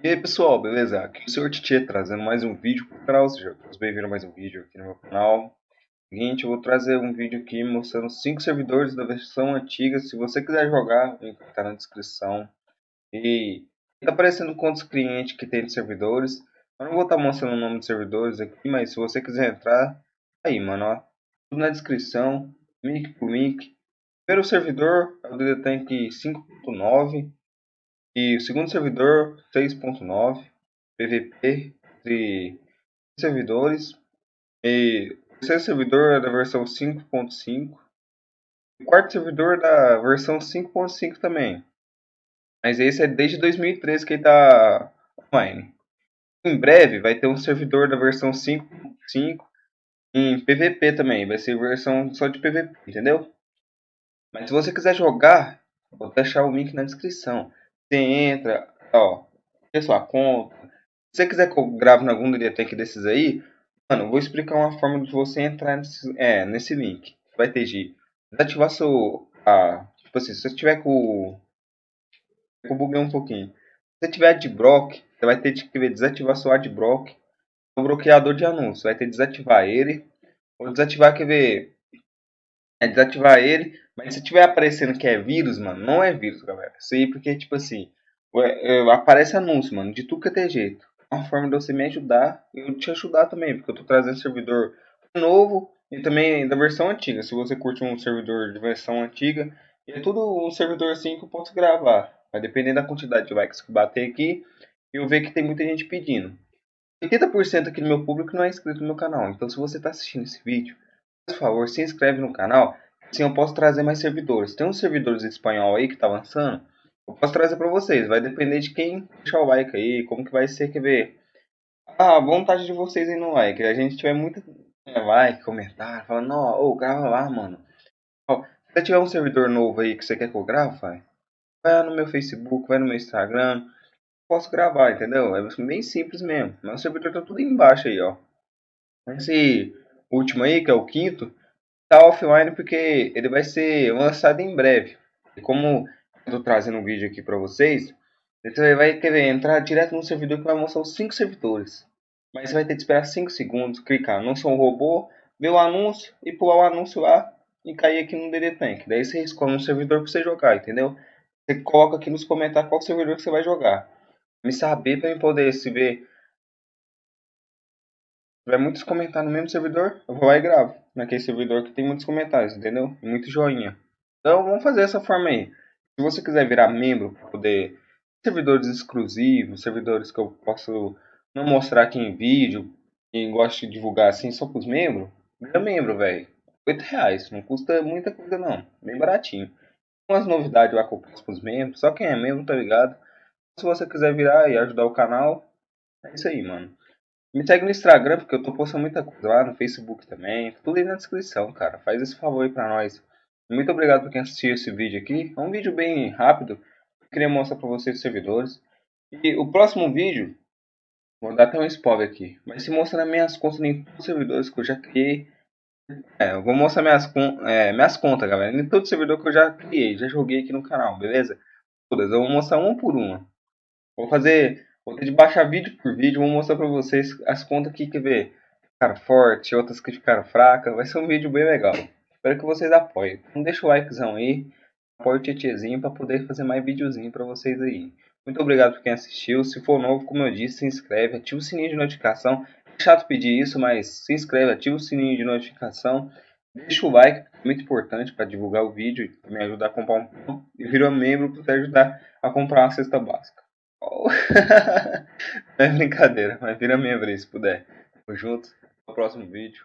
E aí pessoal, beleza? Aqui é o Sr. Tietê trazendo mais um vídeo para o canal, seja bem-vindo a mais um vídeo aqui no meu canal. Seguinte, eu vou trazer um vídeo aqui mostrando 5 servidores da versão antiga, se você quiser jogar, o link está na descrição. E está aparecendo quantos clientes que tem de servidores, eu não vou estar tá mostrando o nome de servidores aqui, mas se você quiser entrar, aí mano, ó, tudo na descrição, link por link. Primeiro servidor é o DDTank 5.9 e o segundo servidor 6.9 PVP de servidores. E o terceiro servidor é da versão 5.5 o quarto servidor é da versão 5.5 também. Mas esse é desde 2013 que ele está online. Em breve vai ter um servidor da versão 5.5 em PVP também. Vai ser versão só de PVP entendeu? Mas se você quiser jogar vou deixar o link na descrição você entra, ó, tem sua conta. Se você quiser que eu grave na algum DDTech desses aí, mano, eu vou explicar uma forma de você entrar nesse, é, nesse link. Vai ter de desativar seu. Ah, tipo assim, se você tiver com. Eu buguei um pouquinho. Se você tiver adblock, você vai ter que desativar seu adblock. O bloqueador de anúncio. Vai ter que desativar ele. Ou desativar, quer ver? É desativar ele. Mas se tiver aparecendo que é vírus, mano, não é vírus, galera. Isso aí porque, tipo assim, aparece anúncio, mano, de tudo que é jeito. Uma forma de você me ajudar e eu te ajudar também, porque eu tô trazendo servidor novo e também da versão antiga. Se você curte um servidor de versão antiga, é tudo um servidor assim que eu posso gravar. Vai depender da quantidade de likes que bater aqui. Eu ver que tem muita gente pedindo. 80% aqui do meu público não é inscrito no meu canal. Então se você está assistindo esse vídeo, por favor, se inscreve no canal Sim, eu posso trazer mais servidores. Tem uns servidores espanhol aí que tá lançando. Eu posso trazer para vocês. Vai depender de quem deixar o like aí, como que vai ser, quer ver? A vontade de vocês aí no like. A gente tiver muito é, like, comentário, falando, não, ô, grava lá, mano. Ó, se tiver um servidor novo aí que você quer que eu grave, vai, no meu Facebook, vai no meu Instagram. Posso gravar, entendeu? É bem simples mesmo. Meu servidor tá tudo embaixo aí, ó. Esse último aí, que é o quinto, tá offline porque ele vai ser lançado em breve. E como eu tô trazendo um vídeo aqui para vocês, você vai querer entrar direto no servidor que vai mostrar os 5 servidores. Mas você vai ter que esperar 5 segundos, clicar não sou um robô, ver o anúncio e pular o anúncio lá e cair aqui no DD Tank. Daí você escolhe um servidor para você jogar, entendeu? Você coloca aqui nos comentários qual servidor que você vai jogar. Me saber para eu poder se ver tiver muitos comentários no mesmo servidor, eu vou lá e gravo. Naquele servidor que tem muitos comentários, entendeu? Muito joinha. Então vamos fazer essa forma aí. Se você quiser virar membro poder servidores exclusivos, servidores que eu posso não mostrar aqui em vídeo e gosto de divulgar assim só para os membros, vira membro, velho. 8 reais, não custa muita coisa não, bem baratinho. Umas novidades lá que eu passo para os membros, só quem é membro tá ligado. Se você quiser virar e ajudar o canal, é isso aí, mano. Me segue no Instagram, porque eu tô postando muita coisa lá, no Facebook também. Tudo aí na descrição, cara. Faz esse favor aí pra nós. Muito obrigado por quem assistiu esse vídeo aqui. É um vídeo bem rápido. Queria mostrar pra vocês os servidores. E o próximo vídeo, vou dar até um spoiler aqui. Vai se mostrar minhas contas em todos os servidores que eu já criei. É, eu vou mostrar minhas, é, minhas contas, galera. Em todo servidor que eu já criei, já joguei aqui no canal, beleza? Todas. Eu vou mostrar uma por uma. Vou fazer Vou ter de baixar vídeo por vídeo, vou mostrar pra vocês as contas aqui que ver ficaram fortes, outras que ficaram fracas. Vai ser um vídeo bem legal. Espero que vocês apoiem. Então deixa o likezão aí, apoia o tietezinho para poder fazer mais videozinho para vocês aí. Muito obrigado por quem assistiu. Se for novo, como eu disse, se inscreve, ativa o sininho de notificação. É chato pedir isso, mas se inscreve, ativa o sininho de notificação. Deixa o like, muito importante para divulgar o vídeo e me ajudar a comprar um pão. E vira membro para ajudar a comprar uma cesta básica. é brincadeira, mas vira minha vez se puder. Tamo junto. No próximo vídeo.